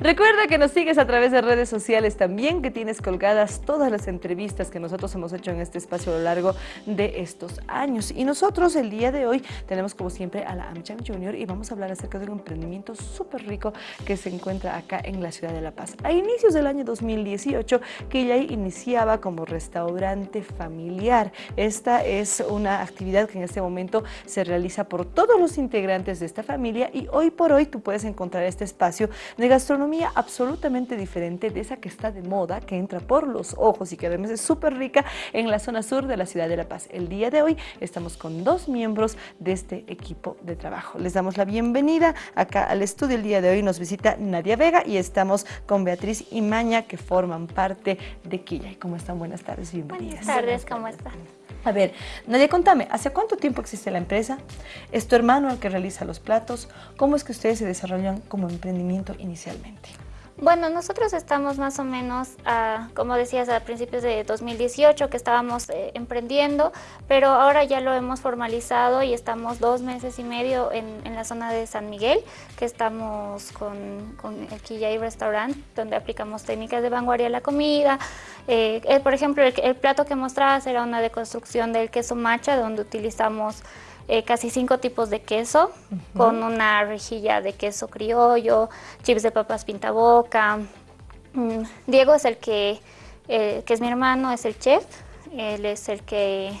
Recuerda que nos sigues a través de redes sociales también, que tienes colgadas todas las entrevistas que nosotros hemos hecho en este espacio a lo largo de estos años. Y nosotros el día de hoy tenemos como siempre a la AmCham Junior y vamos a hablar acerca de un emprendimiento súper rico que se encuentra acá en la ciudad de La Paz. A inicios del año 2018, Quillay iniciaba como restaurante familiar. Esta es una actividad que en este momento se realiza por todos los integrantes de esta familia y hoy por hoy tú puedes encontrar este espacio de gastronomía absolutamente diferente de esa que está de moda, que entra por los ojos y que además es súper rica en la zona sur de la ciudad de La Paz. El día de hoy estamos con dos miembros de este equipo de trabajo. Les damos la bienvenida acá al estudio. El día de hoy nos visita Nadia Vega y estamos con Beatriz Imaña que forman parte de Quilla. ¿Cómo están? Buenas tardes, bienvenidas. Buenas tardes, ¿cómo están? A ver, Nadia, contame, ¿hace cuánto tiempo existe la empresa? ¿Es tu hermano el que realiza los platos? ¿Cómo es que ustedes se desarrollan como emprendimiento inicialmente? Bueno, nosotros estamos más o menos, como decías, a principios de 2018 que estábamos eh, emprendiendo, pero ahora ya lo hemos formalizado y estamos dos meses y medio en, la zona de San Miguel, que estamos con, el Quillay Restaurant, donde aplicamos técnicas de vanguardia a la comida. Eh, eh, por ejemplo, el, el, plato que mostrabas era una deconstrucción del queso macha, donde utilizamos eh, casi cinco tipos de queso, con una rejilla de queso criollo, chips de papas pintaboca. Mm, Diego es el que, eh, que es mi hermano, es el chef, él es el que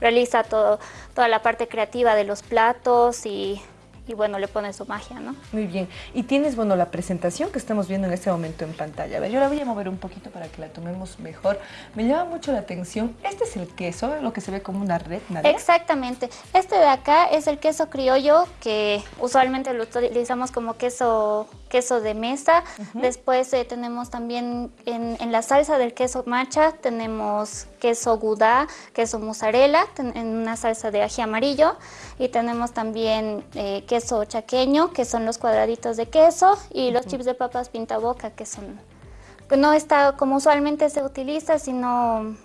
realiza todo, toda la parte creativa de los platos y y bueno, le pone su magia, ¿no? Muy bien. Y tienes, bueno, la presentación que estamos viendo en este momento en pantalla. A ver, yo la voy a mover un poquito para que la tomemos mejor. Me llama mucho la atención. Este es el queso, lo que se ve como una red, ¿no? Exactamente. Este de acá es el queso criollo, que usualmente lo utilizamos como queso queso de mesa. Después eh, tenemos también en, la salsa del queso macha, tenemos queso gouda, queso mozzarella, en una salsa de ají amarillo. Y tenemos también eh, queso chaqueño, que son los cuadraditos de queso, y los chips de papas pintaboca, que son... No está como usualmente se utiliza, sino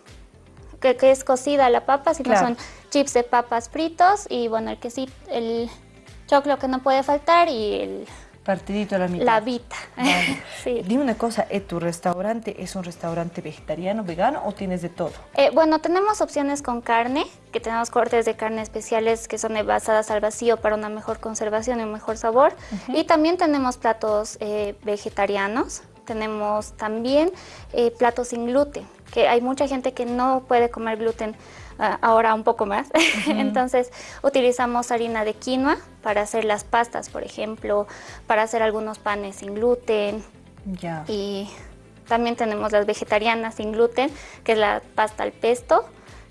que, es cocida la papa, sino son chips de papas fritos y bueno, el quesito, el choclo que no puede faltar y el Partidito a la mitad. La vita. sí. Dime una cosa, ¿eh, ¿tu restaurante es un restaurante vegetariano, vegano o tienes de todo? Eh, bueno, tenemos opciones con carne, que tenemos cortes de carne especiales que son basadas al vacío para una mejor conservación y un mejor sabor. Y también tenemos platos eh, vegetarianos, tenemos también platos sin gluten, que hay mucha gente que no puede comer gluten ahora un poco más. Entonces utilizamos harina de quinoa para hacer las pastas, por ejemplo, para hacer algunos panes sin gluten. Ya. Y también tenemos las vegetarianas sin gluten, que es la pasta al pesto,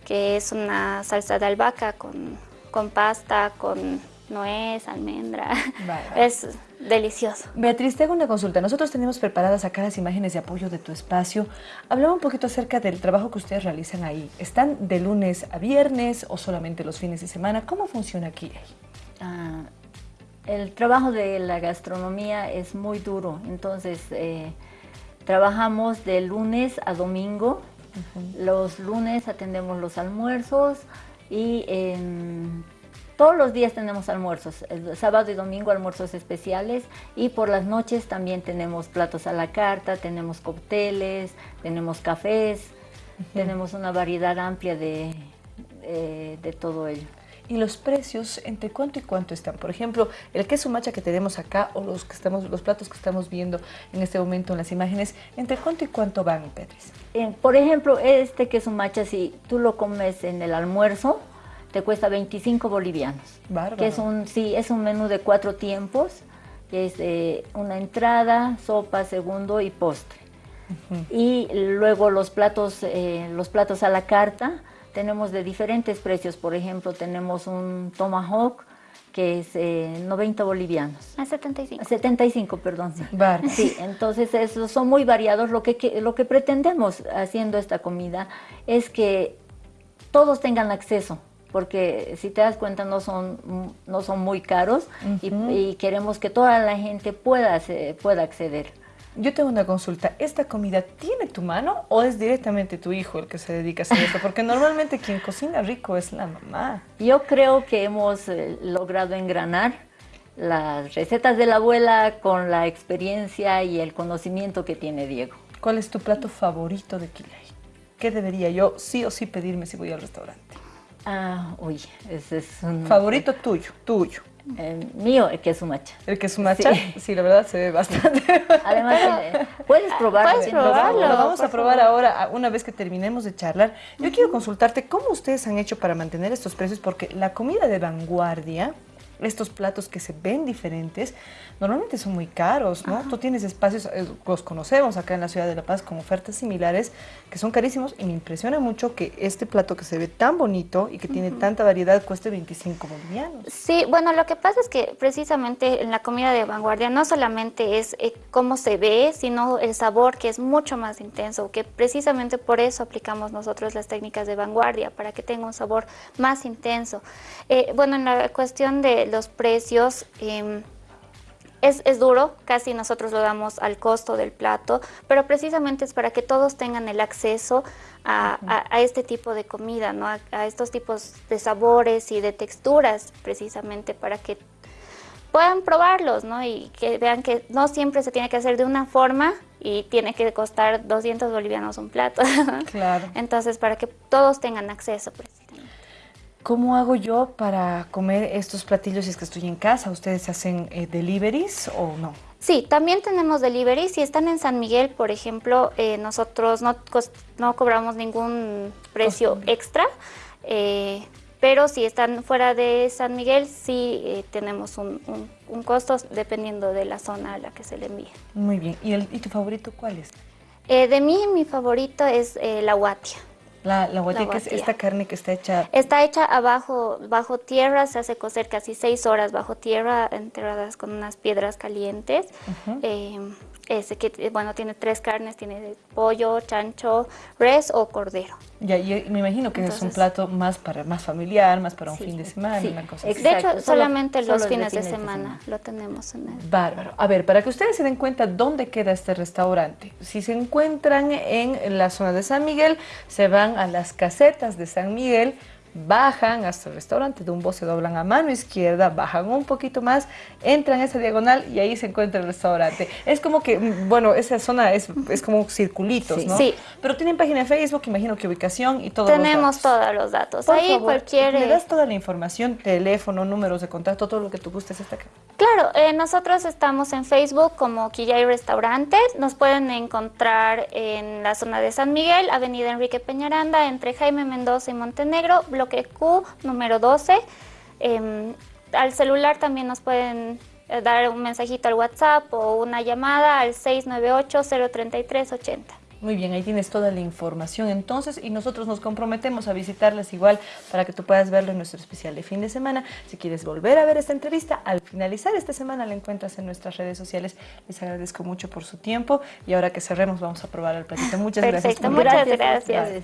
que es una salsa de albahaca con, con pasta, con nuez, almendra. Es delicioso. Beatriz, te hago una consulta. Nosotros tenemos preparadas acá las imágenes de apoyo de tu espacio. Hablaba un poquito acerca del trabajo que ustedes realizan ahí. ¿Están de lunes a viernes o solamente los fines de semana? ¿Cómo funciona aquí? Ah, el trabajo de la gastronomía es muy duro. Entonces, eh, trabajamos de lunes a domingo. Los lunes atendemos los almuerzos y en todos los días tenemos almuerzos, el sábado y domingo almuerzos especiales y por las noches también tenemos platos a la carta, tenemos cócteles, tenemos cafés, tenemos una variedad amplia de, de todo ello. ¿Y los precios entre cuánto y cuánto están? Por ejemplo, el queso macha que tenemos acá o los, que estamos, los platos que estamos viendo en este momento en las imágenes, ¿entre cuánto y cuánto van, Petris? Eh, por ejemplo, este queso macha, si tú lo comes en el almuerzo, te cuesta 25 bolivianos. Bárbaro. Que es un, sí, es un menú de cuatro tiempos, que es eh, una entrada, sopa, segundo y postre. Y luego los platos, eh, los platos a la carta, tenemos de diferentes precios. Por ejemplo, tenemos un tomahawk, que es 90 eh, bolivianos. A 75. 75, perdón. Sí. sí, entonces esos son muy variados. Lo que, lo que pretendemos haciendo esta comida es que todos tengan acceso porque si te das cuenta no son, no son muy caros y, queremos que toda la gente pueda, pueda acceder. Yo tengo una consulta, ¿esta comida tiene tu mano o es directamente tu hijo el que se dedica a hacer esto? Porque normalmente quien cocina rico es la mamá. Yo creo que hemos eh, logrado engranar las recetas de la abuela con la experiencia y el conocimiento que tiene Diego. ¿Cuál es tu plato favorito de Quilay? ¿Qué debería yo sí o sí pedirme si voy al restaurante? Ah, uy, ese es un... Favorito tuyo, tuyo. Eh, mío, el queso macha. ¿El queso macha? Sí, sí la verdad se ve bastante. Además, eh, puedes probarlo. Puedes probarlo. Lo, vamos a probar ahora, una vez que terminemos de charlar. Yo quiero consultarte cómo ustedes han hecho para mantener estos precios, porque la comida de vanguardia estos platos que se ven diferentes, normalmente son muy caros, ¿no? Tú tienes espacios, eh, los conocemos acá en la ciudad de La Paz con ofertas similares que son carísimos y me impresiona mucho que este plato que se ve tan bonito y que tiene tanta variedad cueste 25 bolivianos. Sí, bueno, lo que pasa es que precisamente en la comida de vanguardia no solamente es eh, cómo se ve, sino el sabor que es mucho más intenso, que precisamente por eso aplicamos nosotros las técnicas de vanguardia, para que tenga un sabor más intenso. Eh, bueno, en la cuestión de los precios, em, es, duro, casi nosotros lo damos al costo del plato, pero precisamente es para que todos tengan el acceso a, este tipo de comida, ¿no? A, estos tipos de sabores y de texturas, precisamente para que puedan probarlos ¿no? y que vean que no siempre se tiene que hacer de una forma y tiene que costar 200 bolivianos un plato. Claro. Entonces, para que todos tengan acceso. Precisamente. ¿Cómo hago yo para comer estos platillos si es que estoy en casa? ¿Ustedes hacen eh, deliveries o no? Sí, también tenemos deliveries. Si están en San Miguel, por ejemplo, eh, nosotros no, no, cobramos ningún precio extra. Eh, pero si están fuera de San Miguel, sí tenemos un, costo dependiendo de la zona a la que se le envíe. Muy bien. ¿Y, el, y tu favorito cuál es? de mí, mi favorito es la guatia. La, la que es esta carne que está hecha... Está hecha abajo, bajo tierra, se hace cocer casi seis horas bajo tierra, enterradas con unas piedras calientes. Ese que, eh, bueno, tiene tres carnes, tiene pollo, chancho, res o cordero. Ya, y me imagino que es un plato más para más familiar, más para un fin de semana, una cosa De hecho, solamente los fines de, semana, lo tenemos en el... Bárbaro. A ver, para que ustedes se den cuenta dónde queda este restaurante. Si se encuentran en la zona de San Miguel, se van a las casetas de San Miguel, bajan hasta el restaurante, de un se doblan a mano izquierda, bajan un poquito más, entran a esa diagonal y ahí se encuentra el restaurante. Es como que, bueno, esa zona es, es como circulitos, ¿no? Sí. Pero tienen página de Facebook, imagino que ubicación y todo Tenemos todos los datos. ahí cualquier... ¿Me das toda la información, teléfono, números de contacto, todo lo que tú gustes está acá? Claro, eh, nosotros estamos en Facebook como Quillay Restaurante. Nos pueden encontrar en la zona de San Miguel, Avenida Enrique Peñaranda, entre Jaime Mendoza y Montenegro, bloque Q, número 12. Em, al celular también nos pueden eh, dar un mensajito al WhatsApp o una llamada al 698-033-80. Muy bien, ahí tienes toda la información entonces y nosotros nos comprometemos a visitarles igual para que tú puedas verlo en nuestro especial de fin de semana. Si quieres volver a ver esta entrevista, al finalizar esta semana la encuentras en nuestras redes sociales. Les agradezco mucho por su tiempo y ahora que cerremos vamos a probar el platito. Muchas Perfecto, gracias. muchas gracias.